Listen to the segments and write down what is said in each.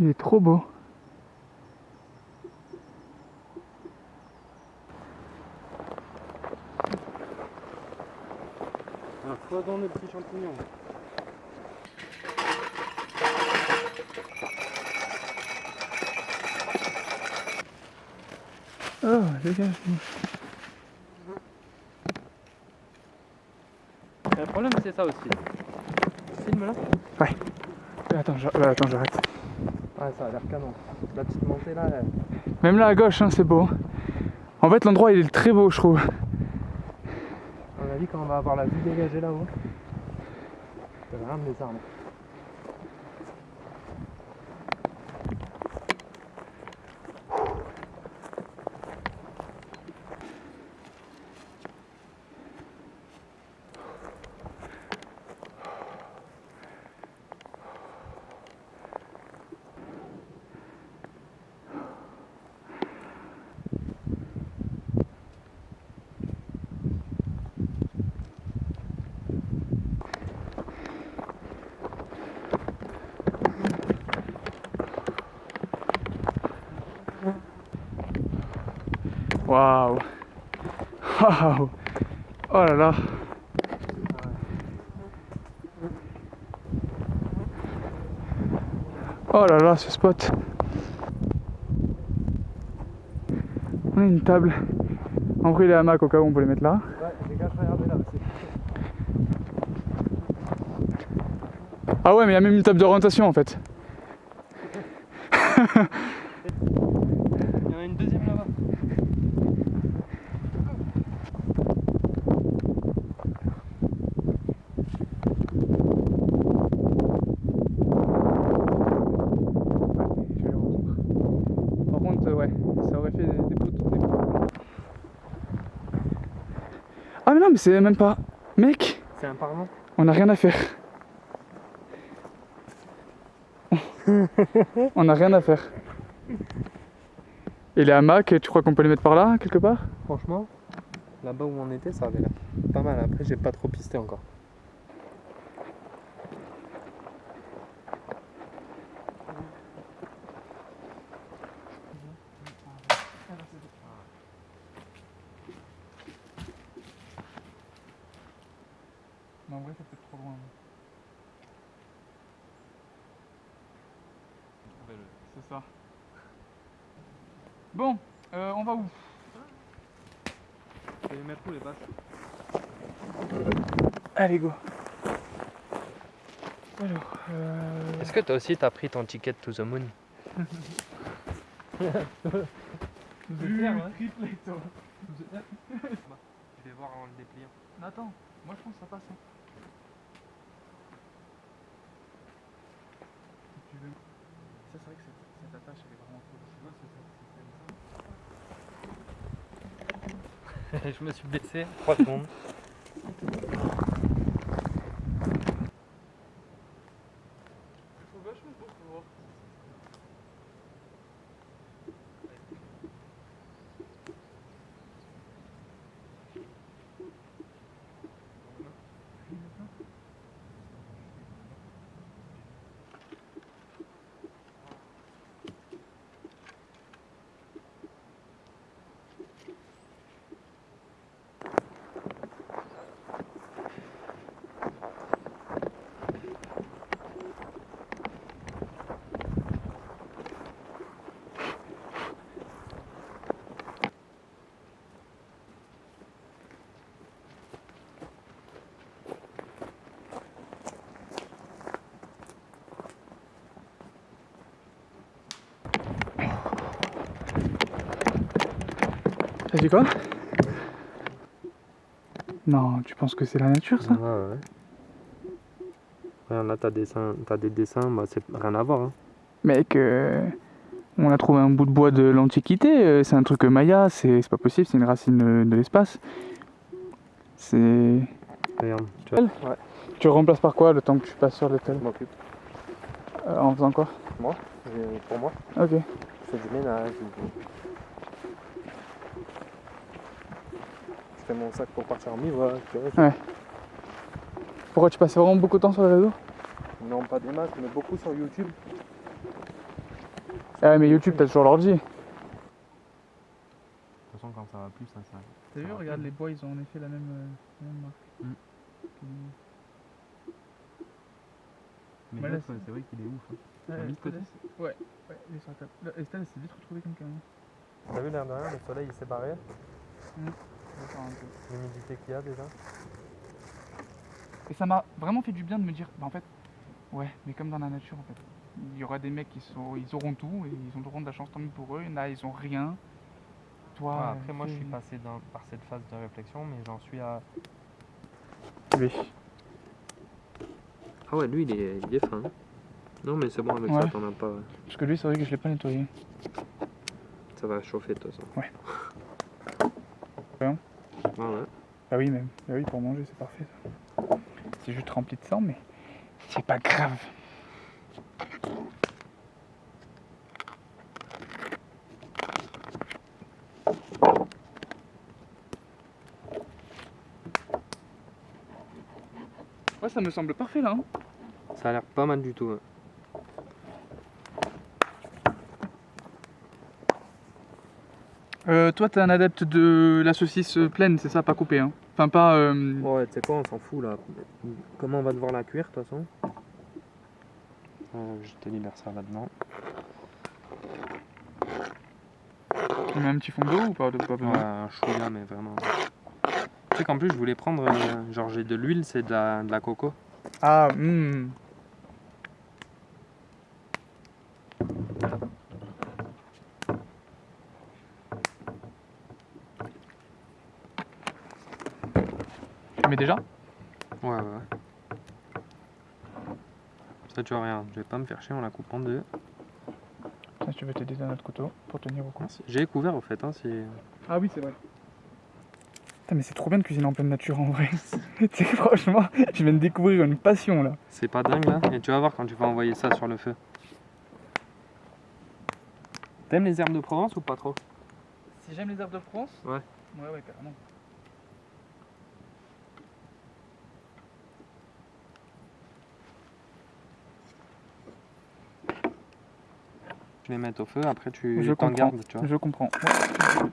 Il est trop beau. Un foison de petits champignons. Oh, dégage. Le problème c'est ça aussi. Filme là Ouais. Attends, je- euh, attends, j'arrête. Ouais, ça a l'air canon. La petite montée là, elle- Même là à gauche, hein, c'est beau. En fait, l'endroit il est très beau, je trouve. à mon avis, quand on va avoir la vue dégagée là-haut, va rien des arbres. Waouh. Oh là là. Oh là là, ce spot. On a une table. En vrai, les hamacs, au cas où on peut les mettre là. Là. Ah ouais, mais il y a même une table d'orientation en fait. Il y en a une deuxième là-bas. Je vais les reprendre. Par contre, euh, ouais, ça aurait fait des, des poteaux. des poteaux. Ah mais non, mais c'est même pas... Mec, C'est un parlant on a rien à faire. on a rien à faire. Et les hamacs, tu crois qu'on peut les mettre par là, quelque part? Franchement, là-bas où on était, ça avait l'air pas mal. Après, j'ai pas trop pisté encore. Mais en vrai, c'est peut-être trop loin. C'est ça. Bon, euh, on va où? Je vais les mettre où les vaches? Allez, go. Alors, euh... Est-ce que toi aussi t'as pris ton ticket to the moon? Du triplé, toi. Je vais voir en le dépliant. Attends, moi je pense que ça passe. hein. Si tu veux. Ça, c'est vrai que cette, cette attache, elle est vraiment cool. Tu vois, c'est ça, c'est je me suis blessé 3 secondes. Je trouve vachement beau pour voir. T'as dit quoi Non, tu penses que c'est la nature ça Ouais, ouais. Regarde, là, t'as des des dessins, bah, c'est rien à voir. Hein. Mec, euh, on a trouvé un bout de bois de l'Antiquité, euh, c'est un truc maya, c'est c'est pas possible, c'est une racine de l'espace. C'est. Regarde, tu vois. Ouais, Tu remplaces par quoi le temps que tu passes sur l'hôtel je m'occupe. Euh, En faisant quoi Moi, j'ai- pour moi, Ok. je fais du ménage. Je mon sac pour partir en bivouac. Ouais. Pourquoi tu passes vraiment beaucoup de temps sur les réseaux? Non, pas des masses, mais beaucoup sur YouTube. Ah, mais YouTube, t'as toujours l'ordi. De toute façon, quand ça va plus, ça s'arrête. T'as vu, Ça regarde, plus. les bois, ils ont en effet la même, euh, la même marque. Mm. Mais c'est- vrai qu'il est ouf. hein. Ouais, mis de côté? Estelle, Ouais, ouais, il est sur la table. Là, Estelle, elle s'est vite retrouvée quelqu'un. T'as vu l'air de rien, le soleil il s'est barré, Je l'humidité qu'il y a déjà. Et ça m'a vraiment fait du bien de me dire, bah en fait, ouais, mais comme dans la nature en fait. Il y aura des mecs qui sont, ils auront tout et ils auront de la chance tant mieux pour eux. Il y en a, ils ont rien. Toi, Ouais, après, moi je suis passé dans- par cette phase de réflexion, mais j'en suis à. Oui. Ah ouais, lui il est, il est fin. Non, mais c'est bon avec Ouais. ça, t'en as pas. Parce que lui, c'est vrai que je l'ai pas nettoyé. Ça va chauffer de toute façon. Ouais. Ouais. Bah oui, même. Bah oui, pour manger, c'est parfait. C'est juste rempli de sang, mais c'est pas grave. Ouais, ça me semble parfait là. hein. Ça a l'air pas mal du tout. ouais. Euh, toi, t'es un adepte de la saucisse pleine, c'est ça, pas coupée. Hein. Enfin, pas. euh, Ouais, tu sais quoi, on s'en fout là. Comment on va devoir la cuire de toute façon? Euh, Je te libère ça là-dedans. On met un petit fond d'eau ou pas, de- pas Ouais, un chouïa, mais vraiment. Tu sais qu'en plus, je voulais prendre. euh, genre, j'ai de l'huile, c'est de la, de la coco. Ah, hmm. Déjà Ouais, ouais, ouais. Ça, tu vois, rien. Je vais pas me faire chier en la coupant en deux. Si tu veux t'aider d'un autre couteau pour tenir au cou. Merci. J'ai couvert au fait, hein, si. Ah oui, c'est vrai. Putain, mais c'est trop bien de cuisiner en pleine nature en vrai. tu sais, franchement, je viens de découvrir une passion là. C'est pas dingue là Et tu vas voir quand tu vas envoyer ça sur le feu. T'aimes les herbes de Provence ou pas trop? Si j'aime les herbes de France Ouais. Ouais, ouais, carrément. Tu les au feu, après tu Je t'en gardes, tu vois. Je comprends. Ouais.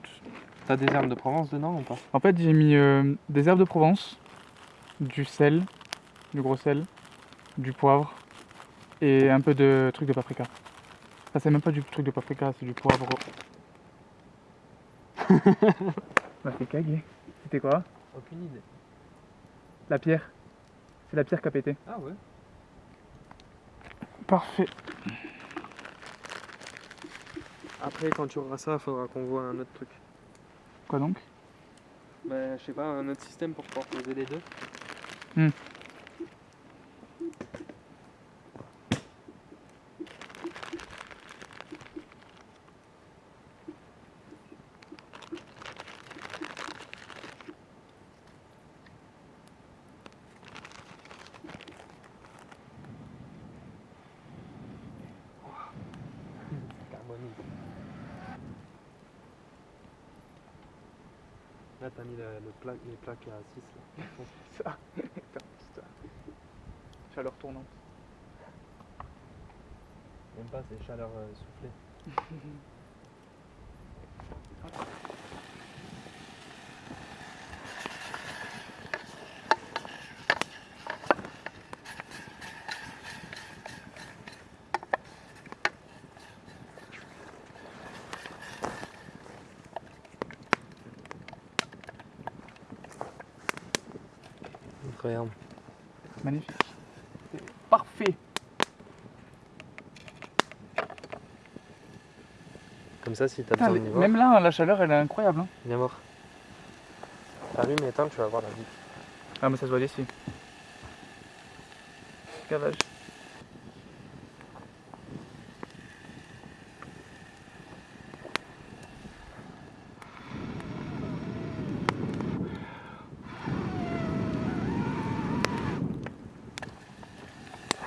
T'as des herbes de Provence dedans ou pas? En fait, j'ai mis euh, des herbes de Provence, du sel, du gros sel, du poivre et un peu de truc de paprika. Enfin, c'est même pas du truc de paprika, c'est du poivre. m'a fait caguer. C'était quoi? Aucune idée. La pierre. C'est la pierre qui a pété. Ah ouais Parfait. Après, quand tu auras ça, faudra qu'on voit un autre truc. Quoi donc? Bah, je sais pas, un autre système pour pouvoir poser les deux. Hmm. T'as mis le, le pla- les plaques à 6 là. Ça. Putain. Chaleur tournante. Même pas, c'est chaleur euh, soufflée. Incroyable. Magnifique. C'est Parfait. Comme ça, si t'as besoin les- de voir, même là, la chaleur, elle est incroyable. hein. viens voir. Allume et éteins, tu vas voir la vie. Ah, mais ça se voit d'ici. Gavage.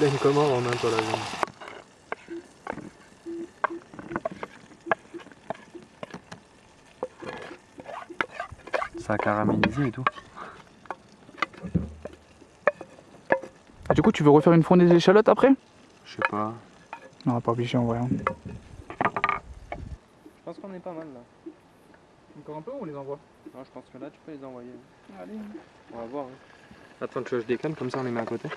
Tu commande en main, toi, la viande. Ça a caramélisé et tout. Ah, du coup, tu veux refaire une fournaise d'échalotes après? Je sais pas. Non, pas obligé en vrai. hein. Je pense qu'on est pas mal là. Encore un peu ou on les envoie? Non, je pense que là, tu peux les envoyer. Allez. On va voir. hein. Attends, tu veux que je décale, comme ça on les met à côté.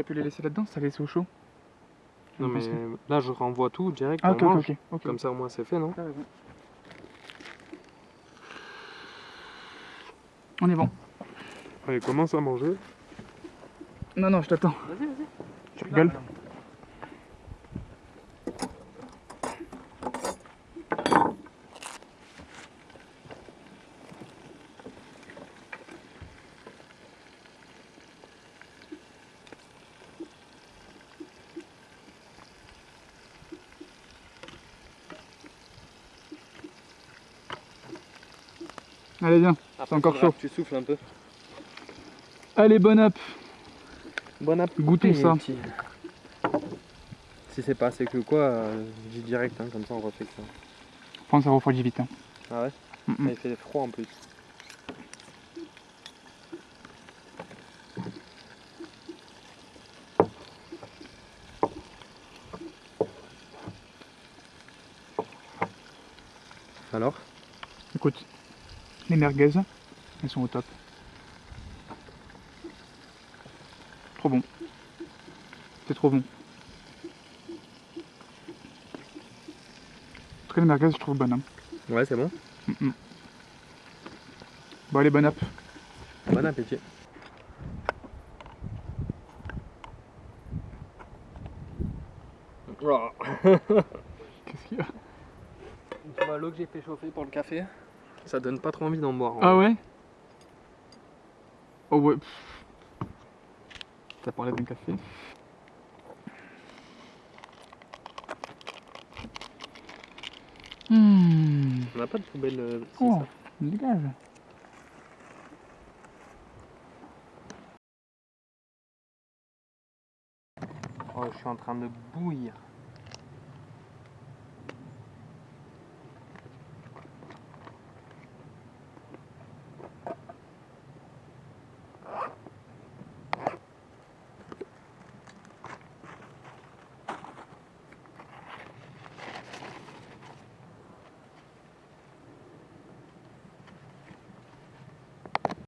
Aurait pu les laisser là-dedans, ça laisser au chaud. Non, mais là, je renvoie tout direct. Ah, on ok, ok, mange. ok. ok. Comme ça, au moins, c'est fait, non. On est bon. Allez, commence à manger. Non, non, je t'attends. Vas-y, vas-y. Tu rigoles Allez, viens. Après, encore faudra chaud. que Tu souffles un peu. Allez, bon up. Bon appétit. Goûtons ça. petit. Si c'est pas assez que quoi, euh, je dis direct, hein, comme ça on refait que ça. Pense ça refroidit vite. hein. Ah ouais Mm, mm. Ah, Il fait froid en plus. Alors? Écoute, les merguez, elles sont au top. Trop bon. C'est trop bon. En tout cas, les merguez, je trouve bonnes. hein. Ouais, c'est bon. Mm, mm. Bon, allez, bon up. Bon appétit. Qu'est-ce qu'il y a? L'eau que j'ai fait chauffer pour le café Ça donne pas trop envie d'en boire. en Ah vrai. ouais? Oh ouais. T'as parlé d'un café? Hmm. On n'a pas de poubelle. euh, Oh, ça. dégage. Oh, je suis en train de bouillir.